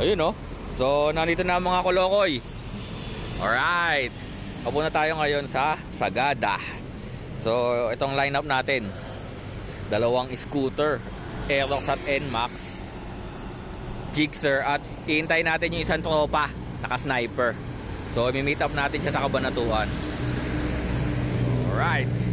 Ayun oh. So, nandito na ang mga kolokoy. Alright. Papunta tayo ngayon sa Sagada. So, itong lineup natin. Dalawang scooter. Aerox at NMAX. Jigsaw at iintay natin yung isang tropa. Naka-sniper. So, imi-meet up natin siya sa kabanatuan. Alright.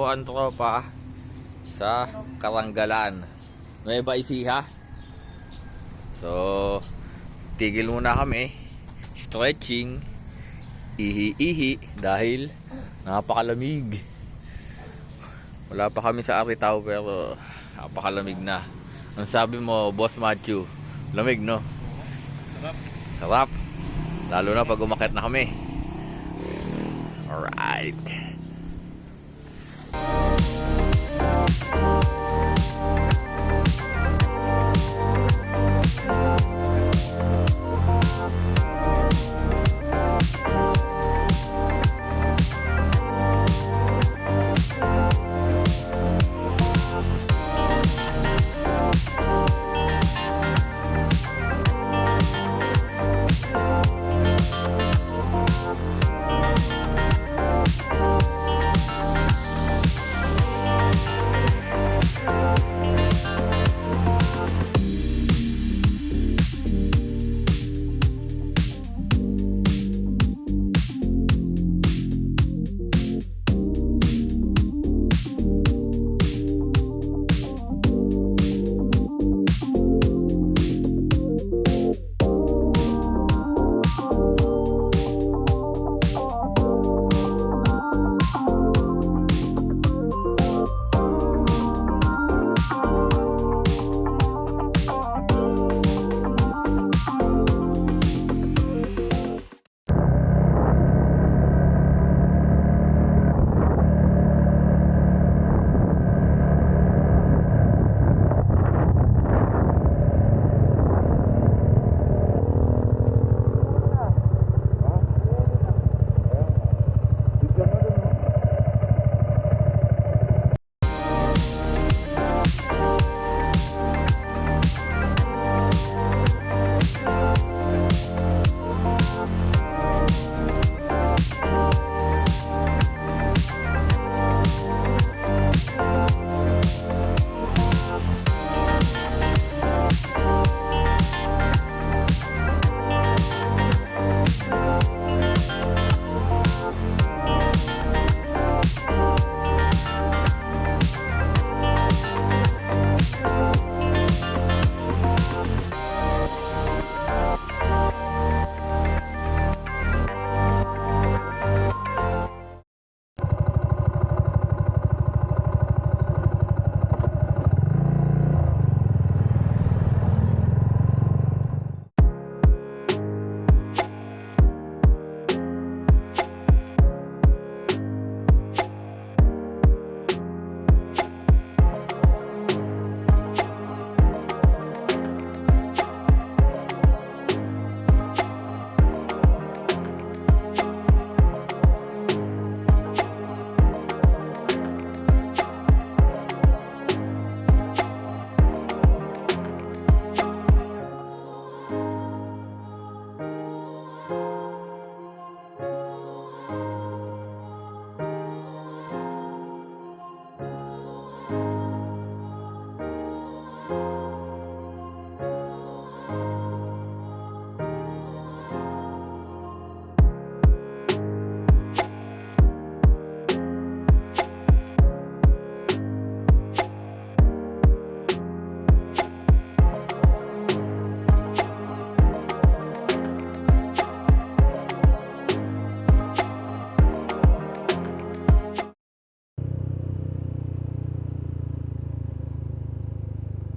Po ang tropa sa Karanggalan. Nueva Ecija. So, tigil muna kami. Stretching. Ihi-ihi dahil napakalamig. Wala pa kami sa Aritaw pero napakalamig na. Ang sabi mo, Boss Matthew, lamig no? Sarap. Sarap. Lalo na pag umakit na kami. Alright.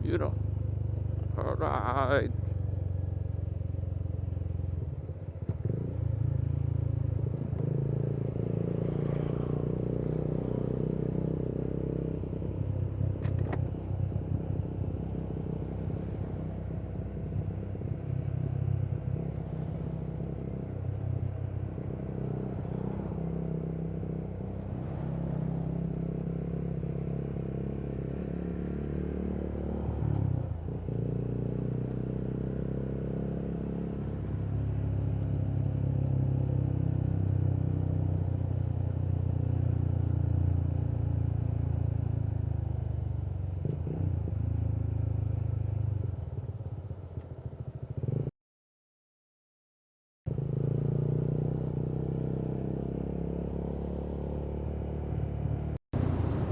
you know. All right.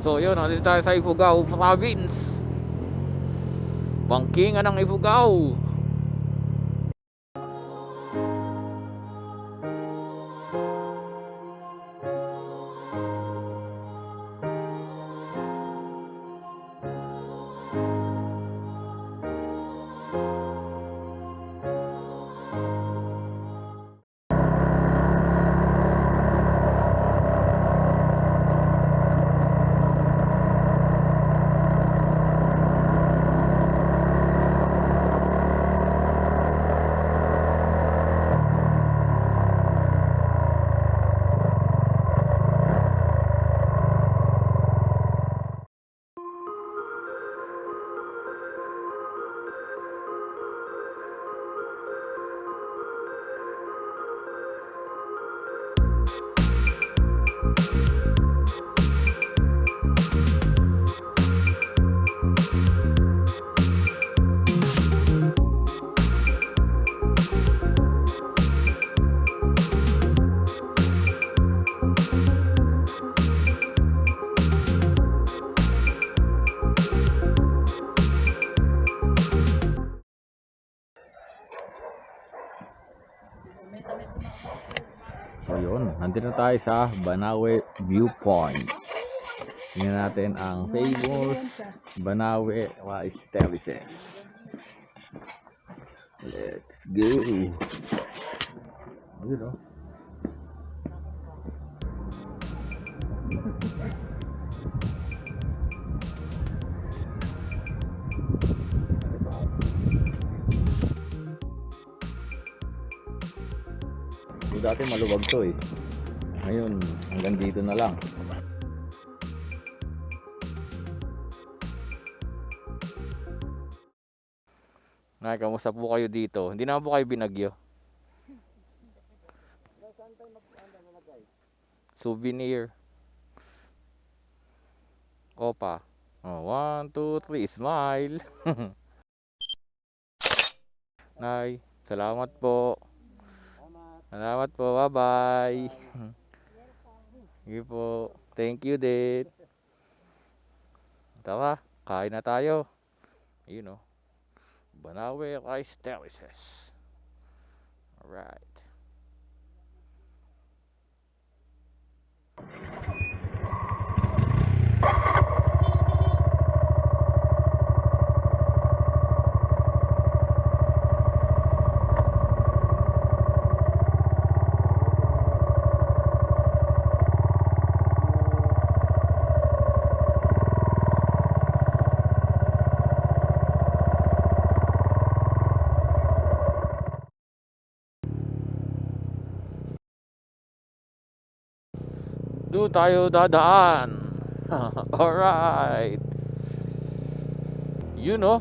So yun, nandito tayo sa Ifugao Province. Bangkingan ng Ifugao. Na tayo sa Banawe Viewpoint. Tingnan natin ang famous Banawe Rice Terraces. Let's go! Ayun oh. So, dati maluwag to eh. Ngayon, hanggang dito na lang. Nay, kamusta po kayo dito? Hindi naman po kayo binagyo. Souvenir. Opa. Oh, one, two, three, smile. Nay, salamat po. Salamat po. Bye-bye. Sige po. Thank you din. Tara, kain na tayo. Yun oh. Banawe Rice Terraces. Alright. Doon tayo dadaan. Alright. You know.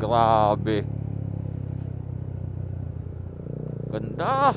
Grabe. Ganda.